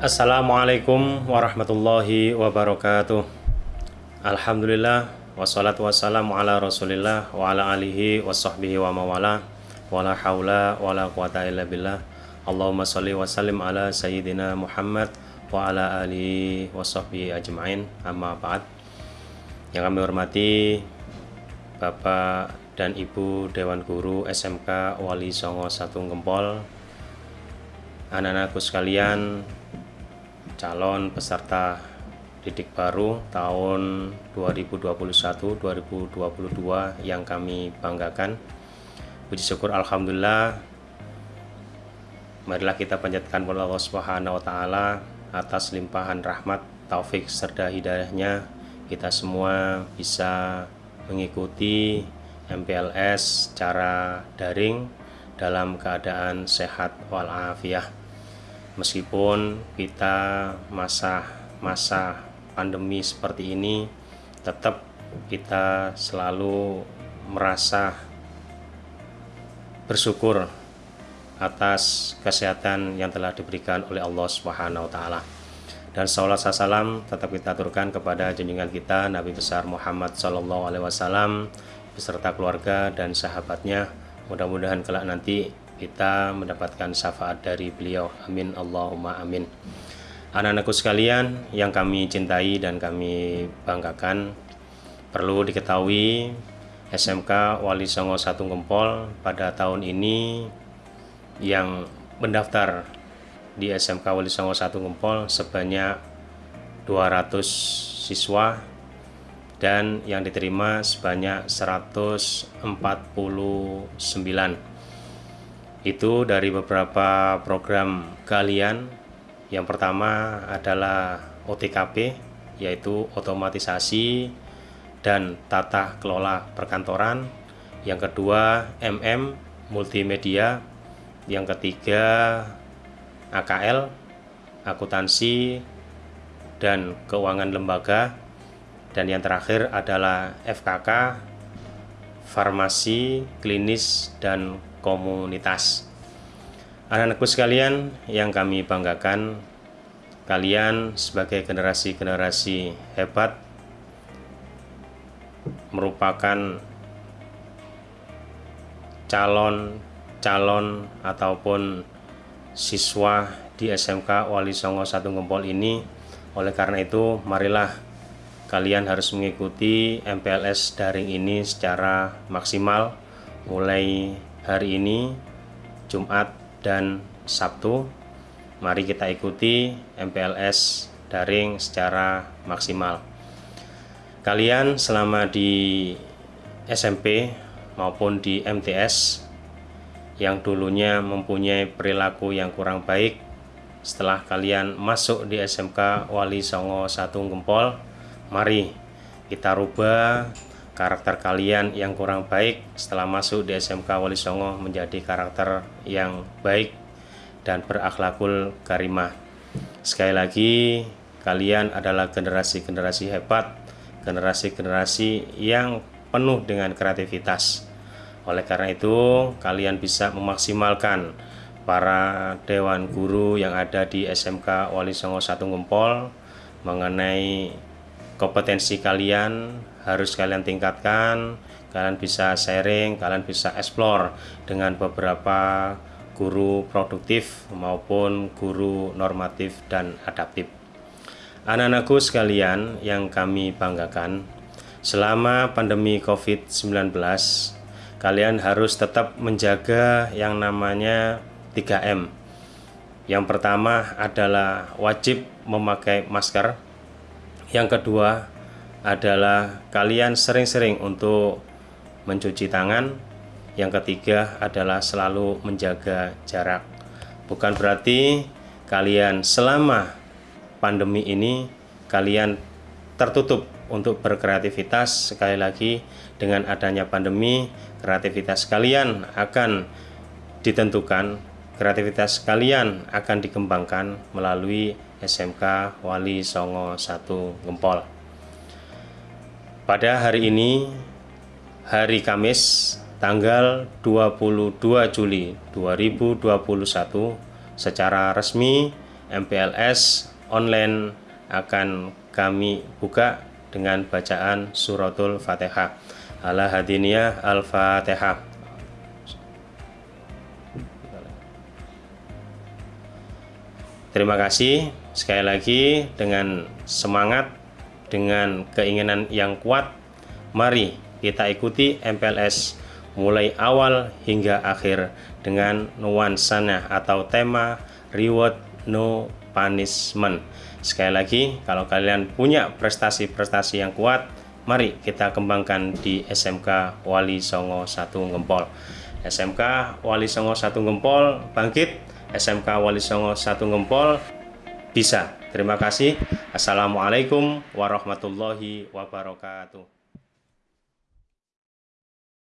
Assalamualaikum warahmatullahi wabarakatuh. Alhamdulillah Wassalatu wassalamu ala rasulillah Wa ala alihi wa sahbihi wa mawala Wa la hawla wa la quwata illa billah. Allahumma salli wa sallim ala sayyidina Muhammad Wa ala alihi wa sahbihi ajma'in. Amma ba'd. Yang kami hormati Bapak dan Ibu Dewan Guru SMK Wali Songo Satu Gempol Anak-anakku sekalian calon peserta didik baru tahun 2021-2022 yang kami banggakan. Puji syukur Alhamdulillah. Marilah kita panjatkan kepada Allah Subhanahu wa taala atas limpahan rahmat, taufik serta hidayahnya. Kita semua bisa mengikuti MPLS secara daring dalam keadaan sehat walafiat meskipun kita masa masa pandemi seperti ini tetap kita selalu merasa bersyukur atas kesehatan yang telah diberikan oleh Allah Subhanahu wa taala. Dan salat salam tetap kita aturkan kepada junjungan kita Nabi besar Muhammad sallallahu alaihi wasallam beserta keluarga dan sahabatnya. Mudah-mudahan kelak nanti kita mendapatkan syafaat dari beliau. Amin Allahumma amin. Anak-anakku sekalian yang kami cintai dan kami banggakan, perlu diketahui SMK Wali Songo Satu Gempol pada tahun ini yang mendaftar di SMK Wali Songo Satu Gempol sebanyak 200 siswa dan yang diterima sebanyak 149 itu dari beberapa program kalian yang pertama adalah OTKP yaitu otomatisasi dan tata kelola perkantoran. Yang kedua MM multimedia. Yang ketiga AKL akuntansi dan keuangan lembaga. Dan yang terakhir adalah FKK farmasi klinis dan komunitas. Anak-anakku sekalian yang kami banggakan, kalian sebagai generasi-generasi hebat merupakan calon-calon ataupun siswa di SMK Wali Songo Satu Gempol ini. Oleh karena itu, marilah kalian harus mengikuti MPLS daring ini secara maksimal mulai hari ini Jumat dan Sabtu. Mari kita ikuti MPLS daring secara maksimal. Kalian selama di SMP maupun di MTS yang dulunya mempunyai perilaku yang kurang baik setelah kalian masuk di SMK Wali Songo Satu Gempol mari kita rubah karakter kalian yang kurang baik setelah masuk di SMK Wali Songo menjadi karakter yang baik dan berakhlakul karimah. Sekali lagi, kalian adalah generasi-generasi hebat, generasi-generasi yang penuh dengan kreativitas. Oleh karena itu, kalian bisa memaksimalkan para dewan guru yang ada di SMK Wali Songo Satu Gempol mengenai kompetensi kalian harus kalian tingkatkan kalian bisa sharing kalian bisa explore dengan beberapa guru produktif maupun guru normatif dan adaptif. Anak-anakku sekalian yang kami banggakan selama pandemi covid-19 kalian harus tetap menjaga yang namanya 3M yang pertama adalah wajib memakai masker yang kedua adalah kalian sering-sering untuk mencuci tangan. Yang ketiga adalah selalu menjaga jarak. Bukan berarti kalian selama pandemi ini kalian tertutup untuk berkreativitas. Sekali lagi, dengan adanya pandemi, kreativitas kalian akan ditentukan, kreativitas kalian akan dikembangkan melalui SMK Wali Songo 1 Gempol. Pada hari ini, hari Kamis, tanggal 22 Juli 2021, secara resmi MPLS online akan kami buka dengan bacaan suratul Fatihah. Ala hadiniyah Al-Fatihah. Terima kasih sekali lagi dengan semangat, dengan keinginan yang kuat. Mari kita ikuti MPLS mulai awal hingga akhir dengan nuansanya atau tema reward no punishment. Sekali lagi, kalau kalian punya prestasi-prestasi yang kuat, mari kita kembangkan di SMK Wali Songo Satu Gempol. SMK Wali Songo Satu Gempol bangkit SMK Wali Songo Satu Ngempol bisa. Terima kasih. Assalamualaikum warahmatullahi wabarakatuh.